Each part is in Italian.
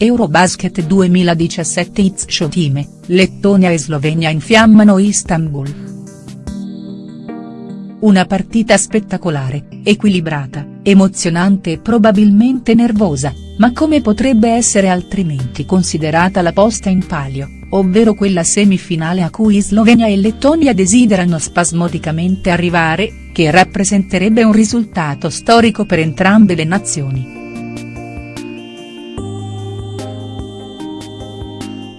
Eurobasket 2017 Izzo Time, Lettonia e Slovenia infiammano Istanbul. Una partita spettacolare, equilibrata, emozionante e probabilmente nervosa, ma come potrebbe essere altrimenti considerata la posta in palio, ovvero quella semifinale a cui Slovenia e Lettonia desiderano spasmodicamente arrivare, che rappresenterebbe un risultato storico per entrambe le nazioni.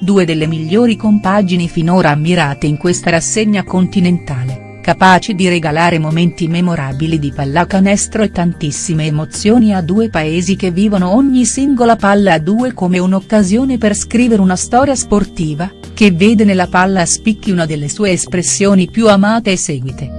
Due delle migliori compagini finora ammirate in questa rassegna continentale, capaci di regalare momenti memorabili di pallacanestro e tantissime emozioni a due paesi che vivono ogni singola palla a due come un'occasione per scrivere una storia sportiva, che vede nella palla a spicchi una delle sue espressioni più amate e seguite.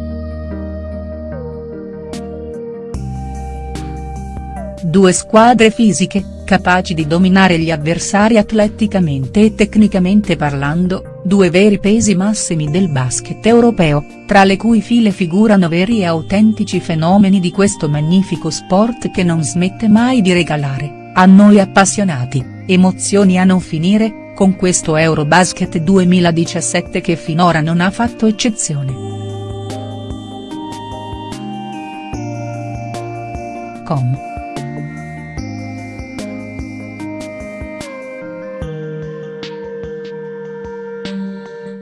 Due squadre fisiche, capaci di dominare gli avversari atleticamente e tecnicamente parlando, due veri pesi massimi del basket europeo, tra le cui file figurano veri e autentici fenomeni di questo magnifico sport che non smette mai di regalare, a noi appassionati, emozioni a non finire, con questo Eurobasket 2017 che finora non ha fatto eccezione. Com.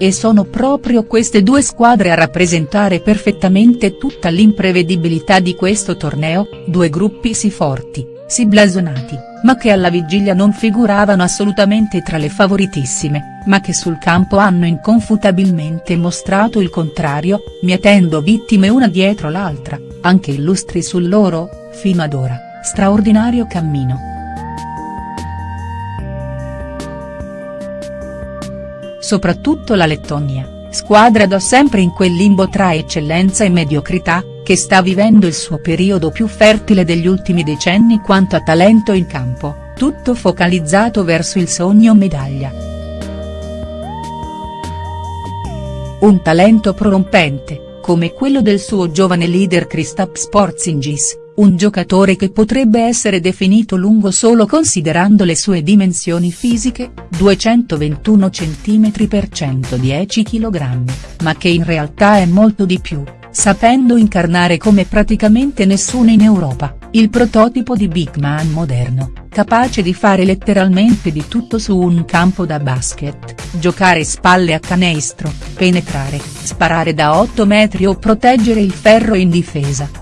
E sono proprio queste due squadre a rappresentare perfettamente tutta l'imprevedibilità di questo torneo, due gruppi sì forti, sì blasonati, ma che alla vigilia non figuravano assolutamente tra le favoritissime, ma che sul campo hanno inconfutabilmente mostrato il contrario, mietendo vittime una dietro l'altra, anche illustri sul loro, fino ad ora, straordinario cammino. Soprattutto la Lettonia, squadra da sempre in quel limbo tra eccellenza e mediocrità, che sta vivendo il suo periodo più fertile degli ultimi decenni quanto a talento in campo, tutto focalizzato verso il sogno medaglia. Un talento prorompente, come quello del suo giovane leader Kristaps Porzingis, un giocatore che potrebbe essere definito lungo solo considerando le sue dimensioni fisiche, 221 cm per 110 kg, ma che in realtà è molto di più, sapendo incarnare come praticamente nessuno in Europa, il prototipo di big man moderno, capace di fare letteralmente di tutto su un campo da basket, giocare spalle a canestro, penetrare, sparare da 8 metri o proteggere il ferro in difesa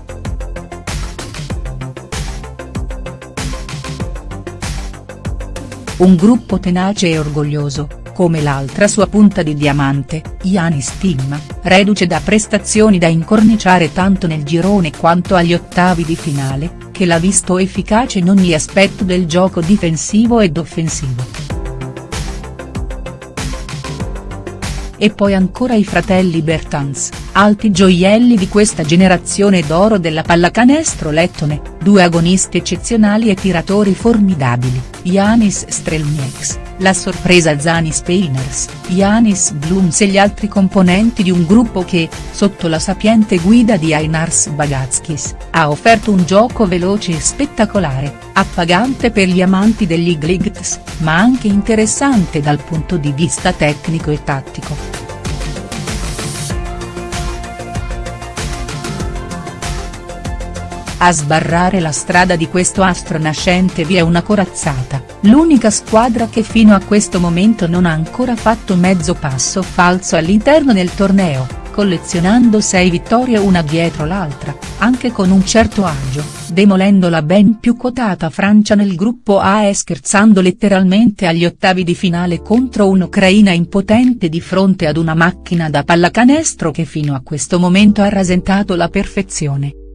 Un gruppo tenace e orgoglioso, come l'altra sua punta di diamante, Yanis Timma, reduce da prestazioni da incorniciare tanto nel girone quanto agli ottavi di finale, che l'ha visto efficace in ogni aspetto del gioco difensivo ed offensivo. E poi ancora i fratelli Bertans, alti gioielli di questa generazione d'oro della pallacanestro lettone, due agonisti eccezionali e tiratori formidabili, Yanis Strelnieks, la sorpresa Zani Speiners, Yanis Blums e gli altri componenti di un gruppo che, sotto la sapiente guida di Ainars Bagatskis, ha offerto un gioco veloce e spettacolare, appagante per gli amanti degli Gligts, ma anche interessante dal punto di vista tecnico e tattico. A sbarrare la strada di questo astro nascente vi è una corazzata, l'unica squadra che fino a questo momento non ha ancora fatto mezzo passo falso all'interno del torneo, collezionando 6 vittorie una dietro l'altra, anche con un certo agio, demolendo la ben più quotata Francia nel gruppo A e scherzando letteralmente agli ottavi di finale contro un'Ucraina impotente di fronte ad una macchina da pallacanestro che fino a questo momento ha rasentato la perfezione.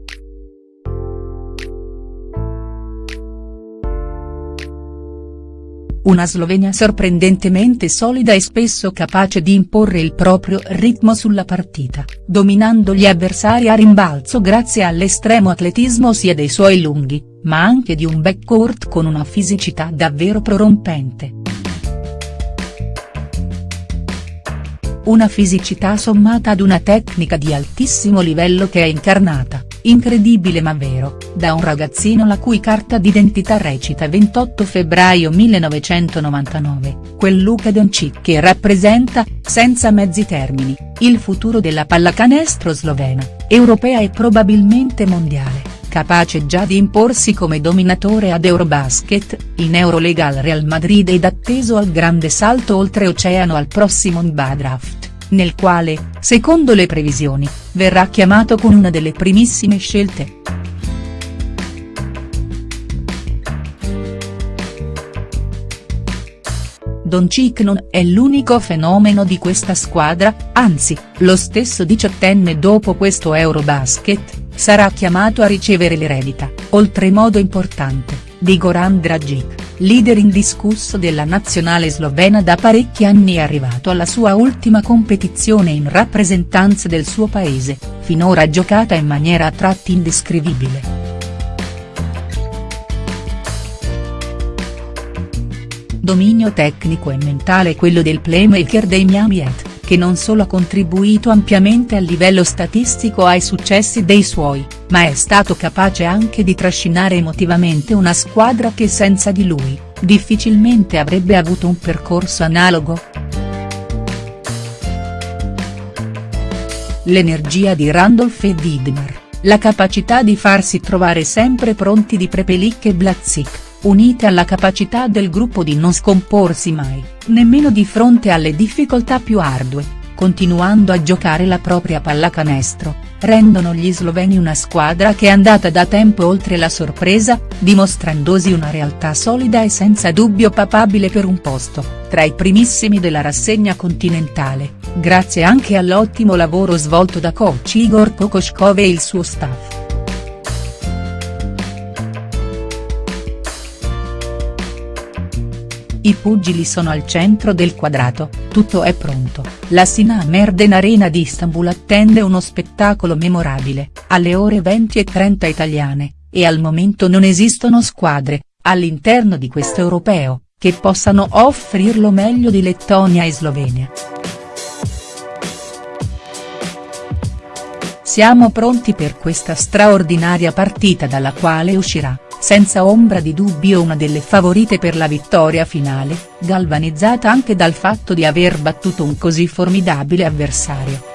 Una Slovenia sorprendentemente solida e spesso capace di imporre il proprio ritmo sulla partita, dominando gli avversari a rimbalzo grazie all'estremo atletismo sia dei suoi lunghi, ma anche di un backcourt con una fisicità davvero prorompente. Una fisicità sommata ad una tecnica di altissimo livello che è incarnata, incredibile ma vero, da un ragazzino la cui carta d'identità recita 28 febbraio 1999, quel Luka Doncic che rappresenta, senza mezzi termini, il futuro della pallacanestro slovena, europea e probabilmente mondiale, capace già di imporsi come dominatore ad Eurobasket, in Eurolega al Real Madrid ed atteso al grande salto oltreoceano al prossimo NBA Draft nel quale, secondo le previsioni, verrà chiamato con una delle primissime scelte. Doncic non è l'unico fenomeno di questa squadra, anzi, lo stesso diciottenne dopo questo Eurobasket, sarà chiamato a ricevere l'eredita, oltremodo importante, di Goran Dragic leader indiscusso della nazionale slovena da parecchi anni è arrivato alla sua ultima competizione in rappresentanza del suo paese, finora giocata in maniera a tratti indescrivibile. Dominio tecnico e mentale quello del playmaker dei Miami Heat che non solo ha contribuito ampiamente a livello statistico ai successi dei suoi, ma è stato capace anche di trascinare emotivamente una squadra che senza di lui, difficilmente avrebbe avuto un percorso analogo. L'energia di Randolph e Widmer, la capacità di farsi trovare sempre pronti di Prepelic e Blazzik unite alla capacità del gruppo di non scomporsi mai, nemmeno di fronte alle difficoltà più ardue, continuando a giocare la propria pallacanestro, rendono gli sloveni una squadra che è andata da tempo oltre la sorpresa, dimostrandosi una realtà solida e senza dubbio papabile per un posto, tra i primissimi della rassegna continentale, grazie anche all'ottimo lavoro svolto da coach Igor Kokoschkov e il suo staff. I pugili sono al centro del quadrato, tutto è pronto, la Sina Merden Arena di Istanbul attende uno spettacolo memorabile, alle ore 20 e 30 italiane, e al momento non esistono squadre, all'interno di questo europeo, che possano offrirlo meglio di Lettonia e Slovenia. Siamo pronti per questa straordinaria partita dalla quale uscirà, senza ombra di dubbio una delle favorite per la vittoria finale, galvanizzata anche dal fatto di aver battuto un così formidabile avversario.